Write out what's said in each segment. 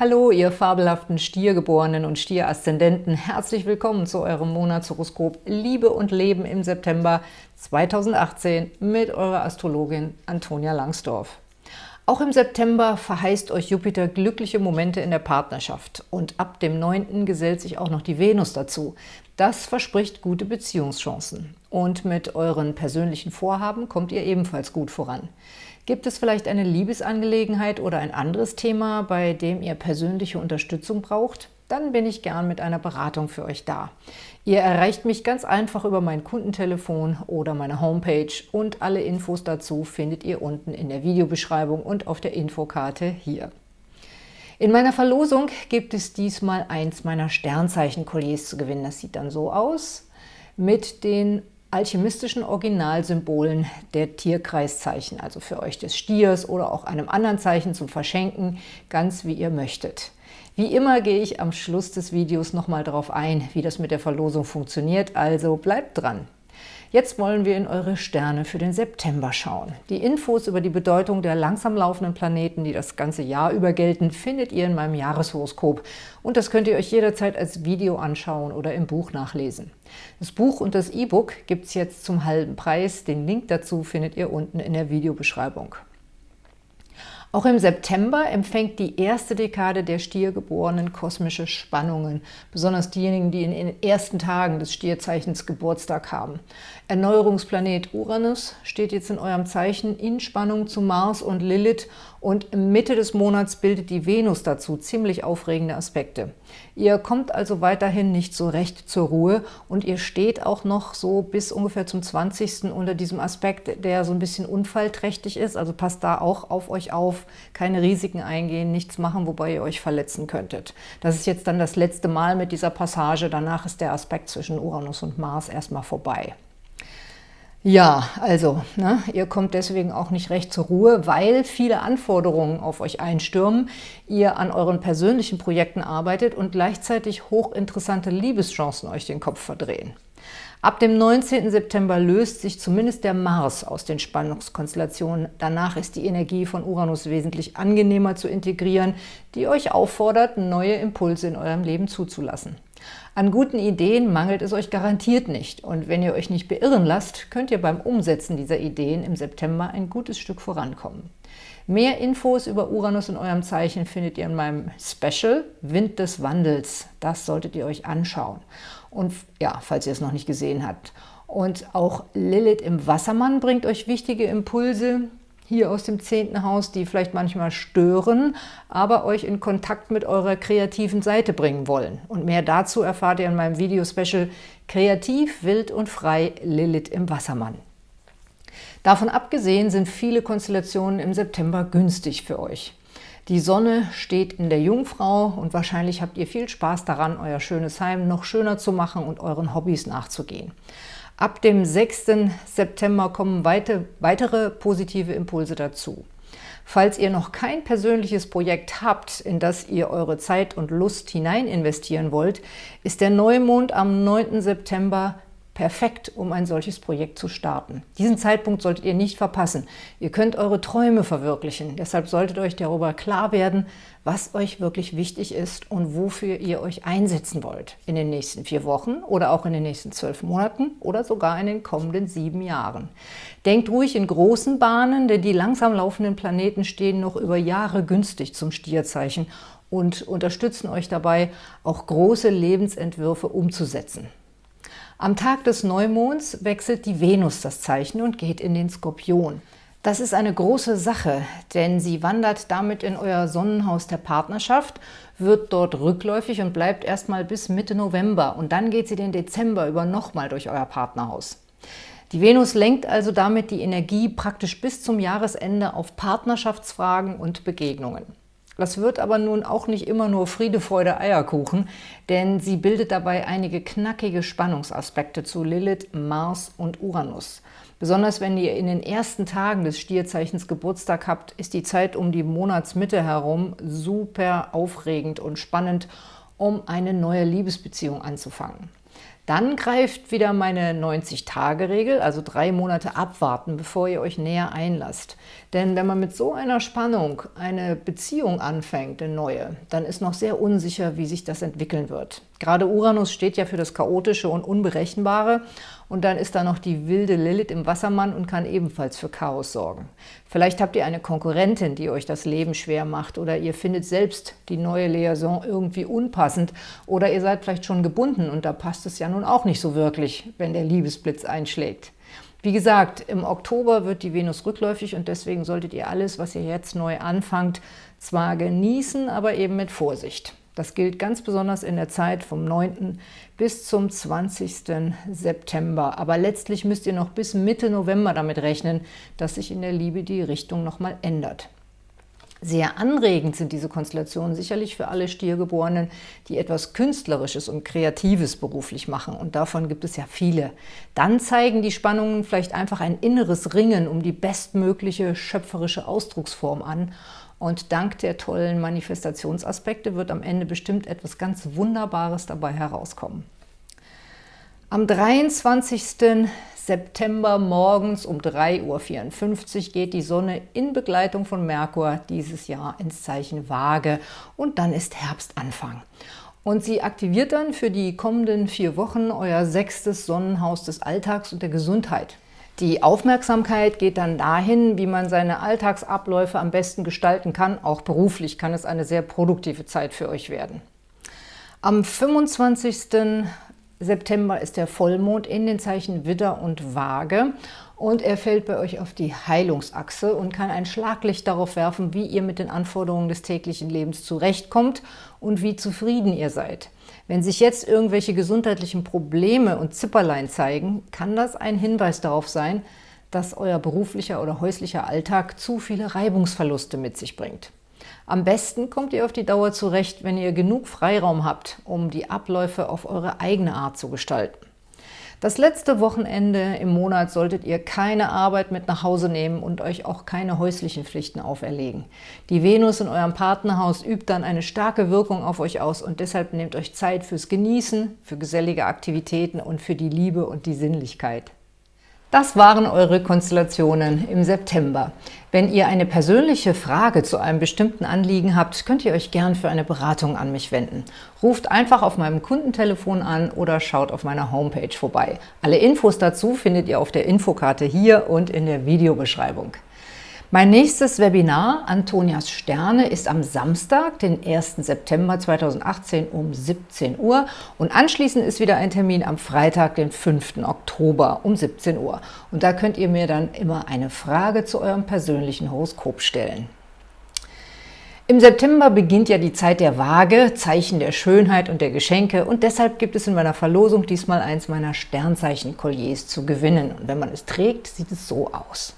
Hallo, ihr fabelhaften Stiergeborenen und Stieraszendenten. Herzlich willkommen zu eurem Monatshoroskop Liebe und Leben im September 2018 mit eurer Astrologin Antonia Langsdorf. Auch im September verheißt euch Jupiter glückliche Momente in der Partnerschaft und ab dem 9. gesellt sich auch noch die Venus dazu. Das verspricht gute Beziehungschancen. Und mit euren persönlichen Vorhaben kommt ihr ebenfalls gut voran. Gibt es vielleicht eine Liebesangelegenheit oder ein anderes Thema, bei dem ihr persönliche Unterstützung braucht? Dann bin ich gern mit einer Beratung für euch da. Ihr erreicht mich ganz einfach über mein Kundentelefon oder meine Homepage und alle Infos dazu findet ihr unten in der Videobeschreibung und auf der Infokarte hier. In meiner Verlosung gibt es diesmal eins meiner Sternzeichen-Kolliers zu gewinnen. Das sieht dann so aus mit den alchemistischen Originalsymbolen der Tierkreiszeichen, also für euch des Stiers oder auch einem anderen Zeichen zum Verschenken, ganz wie ihr möchtet. Wie immer gehe ich am Schluss des Videos nochmal darauf ein, wie das mit der Verlosung funktioniert, also bleibt dran! Jetzt wollen wir in eure Sterne für den September schauen. Die Infos über die Bedeutung der langsam laufenden Planeten, die das ganze Jahr über gelten, findet ihr in meinem Jahreshoroskop. Und das könnt ihr euch jederzeit als Video anschauen oder im Buch nachlesen. Das Buch und das E-Book gibt es jetzt zum halben Preis. Den Link dazu findet ihr unten in der Videobeschreibung. Auch im September empfängt die erste Dekade der Stiergeborenen kosmische Spannungen, besonders diejenigen, die in den ersten Tagen des Stierzeichens Geburtstag haben. Erneuerungsplanet Uranus steht jetzt in eurem Zeichen in Spannung zu Mars und Lilith und Mitte des Monats bildet die Venus dazu ziemlich aufregende Aspekte. Ihr kommt also weiterhin nicht so recht zur Ruhe und ihr steht auch noch so bis ungefähr zum 20. unter diesem Aspekt, der so ein bisschen unfallträchtig ist. Also passt da auch auf euch auf, keine Risiken eingehen, nichts machen, wobei ihr euch verletzen könntet. Das ist jetzt dann das letzte Mal mit dieser Passage. Danach ist der Aspekt zwischen Uranus und Mars erstmal vorbei. Ja, also, ne, ihr kommt deswegen auch nicht recht zur Ruhe, weil viele Anforderungen auf euch einstürmen, ihr an euren persönlichen Projekten arbeitet und gleichzeitig hochinteressante Liebeschancen euch den Kopf verdrehen. Ab dem 19. September löst sich zumindest der Mars aus den Spannungskonstellationen. Danach ist die Energie von Uranus wesentlich angenehmer zu integrieren, die euch auffordert, neue Impulse in eurem Leben zuzulassen. An guten Ideen mangelt es euch garantiert nicht und wenn ihr euch nicht beirren lasst, könnt ihr beim Umsetzen dieser Ideen im September ein gutes Stück vorankommen. Mehr Infos über Uranus in eurem Zeichen findet ihr in meinem Special Wind des Wandels. Das solltet ihr euch anschauen. Und ja, falls ihr es noch nicht gesehen habt. Und auch Lilith im Wassermann bringt euch wichtige Impulse, hier aus dem zehnten Haus, die vielleicht manchmal stören, aber euch in Kontakt mit eurer kreativen Seite bringen wollen. Und mehr dazu erfahrt ihr in meinem Video-Special Kreativ, wild und frei Lilith im Wassermann. Davon abgesehen sind viele Konstellationen im September günstig für euch. Die Sonne steht in der Jungfrau und wahrscheinlich habt ihr viel Spaß daran, euer schönes Heim noch schöner zu machen und euren Hobbys nachzugehen. Ab dem 6. September kommen weitere positive Impulse dazu. Falls ihr noch kein persönliches Projekt habt, in das ihr eure Zeit und Lust hinein investieren wollt, ist der Neumond am 9. September perfekt, um ein solches Projekt zu starten. Diesen Zeitpunkt solltet ihr nicht verpassen. Ihr könnt eure Träume verwirklichen. Deshalb solltet euch darüber klar werden, was euch wirklich wichtig ist und wofür ihr euch einsetzen wollt. In den nächsten vier Wochen oder auch in den nächsten zwölf Monaten oder sogar in den kommenden sieben Jahren. Denkt ruhig in großen Bahnen, denn die langsam laufenden Planeten stehen noch über Jahre günstig zum Stierzeichen und unterstützen euch dabei, auch große Lebensentwürfe umzusetzen. Am Tag des Neumonds wechselt die Venus das Zeichen und geht in den Skorpion. Das ist eine große Sache, denn sie wandert damit in euer Sonnenhaus der Partnerschaft, wird dort rückläufig und bleibt erstmal bis Mitte November und dann geht sie den Dezember über nochmal durch euer Partnerhaus. Die Venus lenkt also damit die Energie praktisch bis zum Jahresende auf Partnerschaftsfragen und Begegnungen. Das wird aber nun auch nicht immer nur Friede, Freude, Eierkuchen, denn sie bildet dabei einige knackige Spannungsaspekte zu Lilith, Mars und Uranus. Besonders wenn ihr in den ersten Tagen des Stierzeichens Geburtstag habt, ist die Zeit um die Monatsmitte herum super aufregend und spannend, um eine neue Liebesbeziehung anzufangen. Dann greift wieder meine 90-Tage-Regel, also drei Monate abwarten, bevor ihr euch näher einlasst. Denn wenn man mit so einer Spannung eine Beziehung anfängt, eine neue, dann ist noch sehr unsicher, wie sich das entwickeln wird. Gerade Uranus steht ja für das Chaotische und Unberechenbare und dann ist da noch die wilde Lilith im Wassermann und kann ebenfalls für Chaos sorgen. Vielleicht habt ihr eine Konkurrentin, die euch das Leben schwer macht oder ihr findet selbst die neue Liaison irgendwie unpassend oder ihr seid vielleicht schon gebunden und da passt es ja nun auch nicht so wirklich, wenn der Liebesblitz einschlägt. Wie gesagt, im Oktober wird die Venus rückläufig und deswegen solltet ihr alles, was ihr jetzt neu anfangt, zwar genießen, aber eben mit Vorsicht. Das gilt ganz besonders in der Zeit vom 9. bis zum 20. September. Aber letztlich müsst ihr noch bis Mitte November damit rechnen, dass sich in der Liebe die Richtung nochmal ändert. Sehr anregend sind diese Konstellationen sicherlich für alle Stiergeborenen, die etwas Künstlerisches und Kreatives beruflich machen. Und davon gibt es ja viele. Dann zeigen die Spannungen vielleicht einfach ein inneres Ringen um die bestmögliche schöpferische Ausdrucksform an und dank der tollen Manifestationsaspekte wird am Ende bestimmt etwas ganz Wunderbares dabei herauskommen. Am 23. September morgens um 3.54 Uhr geht die Sonne in Begleitung von Merkur dieses Jahr ins Zeichen Waage und dann ist Herbstanfang. Und sie aktiviert dann für die kommenden vier Wochen euer sechstes Sonnenhaus des Alltags und der Gesundheit. Die Aufmerksamkeit geht dann dahin, wie man seine Alltagsabläufe am besten gestalten kann. Auch beruflich kann es eine sehr produktive Zeit für euch werden. Am 25. September ist der Vollmond in den Zeichen Widder und Waage und er fällt bei euch auf die Heilungsachse und kann ein Schlaglicht darauf werfen, wie ihr mit den Anforderungen des täglichen Lebens zurechtkommt und wie zufrieden ihr seid. Wenn sich jetzt irgendwelche gesundheitlichen Probleme und Zipperlein zeigen, kann das ein Hinweis darauf sein, dass euer beruflicher oder häuslicher Alltag zu viele Reibungsverluste mit sich bringt. Am besten kommt ihr auf die Dauer zurecht, wenn ihr genug Freiraum habt, um die Abläufe auf eure eigene Art zu gestalten. Das letzte Wochenende im Monat solltet ihr keine Arbeit mit nach Hause nehmen und euch auch keine häuslichen Pflichten auferlegen. Die Venus in eurem Partnerhaus übt dann eine starke Wirkung auf euch aus und deshalb nehmt euch Zeit fürs Genießen, für gesellige Aktivitäten und für die Liebe und die Sinnlichkeit. Das waren eure Konstellationen im September. Wenn ihr eine persönliche Frage zu einem bestimmten Anliegen habt, könnt ihr euch gern für eine Beratung an mich wenden. Ruft einfach auf meinem Kundentelefon an oder schaut auf meiner Homepage vorbei. Alle Infos dazu findet ihr auf der Infokarte hier und in der Videobeschreibung. Mein nächstes Webinar, Antonias Sterne, ist am Samstag, den 1. September 2018 um 17 Uhr und anschließend ist wieder ein Termin am Freitag, den 5. Oktober um 17 Uhr. Und da könnt ihr mir dann immer eine Frage zu eurem persönlichen Horoskop stellen. Im September beginnt ja die Zeit der Waage, Zeichen der Schönheit und der Geschenke und deshalb gibt es in meiner Verlosung diesmal eins meiner Sternzeichen-Kolliers zu gewinnen. Und wenn man es trägt, sieht es so aus.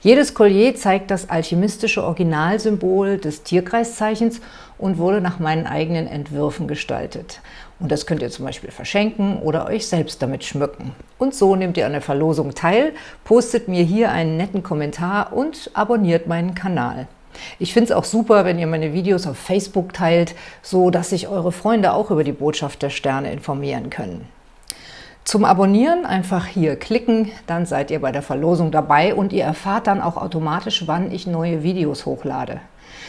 Jedes Collier zeigt das alchemistische Originalsymbol des Tierkreiszeichens und wurde nach meinen eigenen Entwürfen gestaltet. Und das könnt ihr zum Beispiel verschenken oder euch selbst damit schmücken. Und so nehmt ihr an der Verlosung teil, postet mir hier einen netten Kommentar und abonniert meinen Kanal. Ich finde es auch super, wenn ihr meine Videos auf Facebook teilt, so dass sich eure Freunde auch über die Botschaft der Sterne informieren können. Zum Abonnieren einfach hier klicken, dann seid ihr bei der Verlosung dabei und ihr erfahrt dann auch automatisch, wann ich neue Videos hochlade.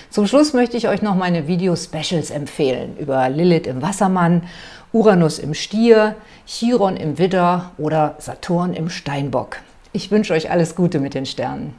Zum Schluss möchte ich euch noch meine Video-Specials empfehlen über Lilith im Wassermann, Uranus im Stier, Chiron im Widder oder Saturn im Steinbock. Ich wünsche euch alles Gute mit den Sternen.